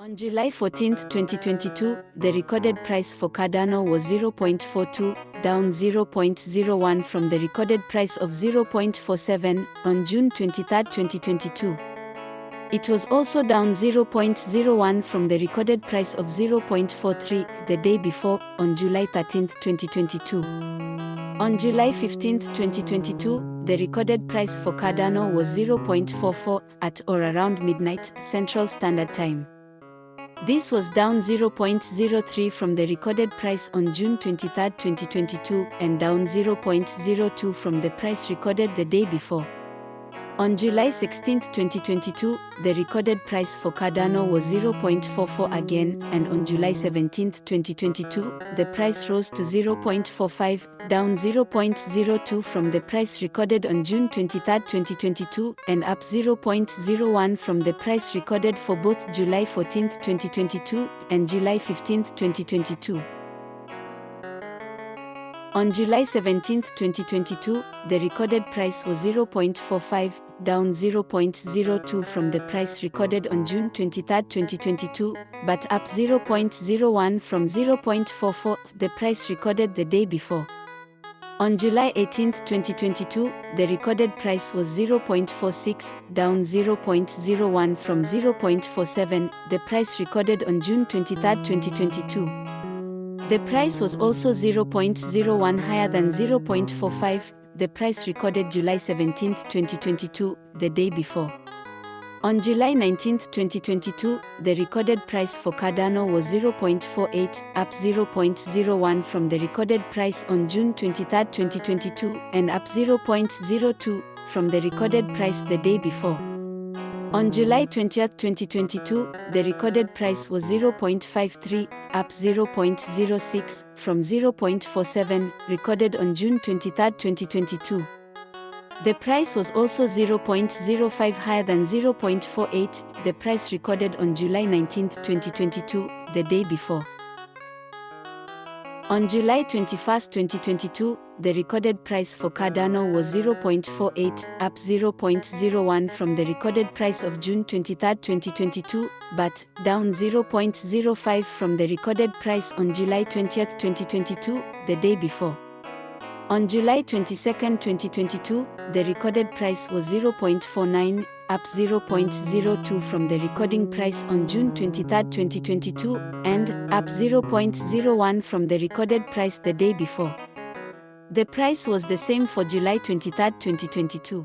On July 14, 2022, the recorded price for Cardano was 0.42, down 0.01 from the recorded price of 0.47 on June 23, 2022. It was also down 0.01 from the recorded price of 0.43 the day before, on July 13, 2022. On July 15, 2022, the recorded price for Cardano was 0.44 at or around midnight Central Standard Time. This was down 0.03 from the recorded price on June 23, 2022, and down 0.02 from the price recorded the day before. On July 16, 2022, the recorded price for Cardano was 0.44 again, and on July 17, 2022, the price rose to 0.45, down 0.02 from the price recorded on June 23, 2022, and up 0.01 from the price recorded for both July 14, 2022, and July 15, 2022. On July 17, 2022, the recorded price was 0.45, down 0.02 from the price recorded on June 23, 2022, but up 0.01 from 0.44, the price recorded the day before. On July 18, 2022, the recorded price was 0.46, down 0.01 from 0.47, the price recorded on June 23, 2022. The price was also 0.01 higher than 0.45, the price recorded July 17, 2022, the day before. On July 19, 2022, the recorded price for Cardano was 0.48, up 0.01 from the recorded price on June 23, 2022, and up 0.02 from the recorded price the day before. On July 20, 2022, the recorded price was 0.53, up 0.06 from 0.47 recorded on June 23, 2022. The price was also 0.05 higher than 0.48, the price recorded on July 19, 2022, the day before. On July 21, 2022, the recorded price for Cardano was 0.48, up 0.01 from the recorded price of June 23, 2022, but down 0.05 from the recorded price on July 20, 2022, the day before. On July 22, 2022, the recorded price was 0.49, up 0.02 from the recording price on June 23, 2022, and up 0.01 from the recorded price the day before. The price was the same for July 23, 2022.